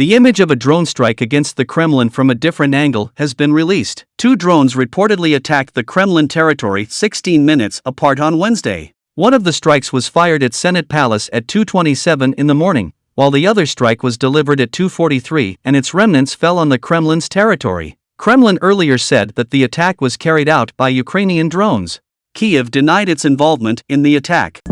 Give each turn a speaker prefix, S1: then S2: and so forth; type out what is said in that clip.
S1: The image of a drone strike against the Kremlin from a different angle has been released. Two drones reportedly attacked the Kremlin territory 16 minutes apart on Wednesday. One of the strikes was fired at Senate Palace at 2:27 in the morning, while the other strike was delivered at 2:43 and its remnants fell on the Kremlin's territory. Kremlin earlier said that the attack was carried out by Ukrainian drones. Kiev denied its involvement in the attack.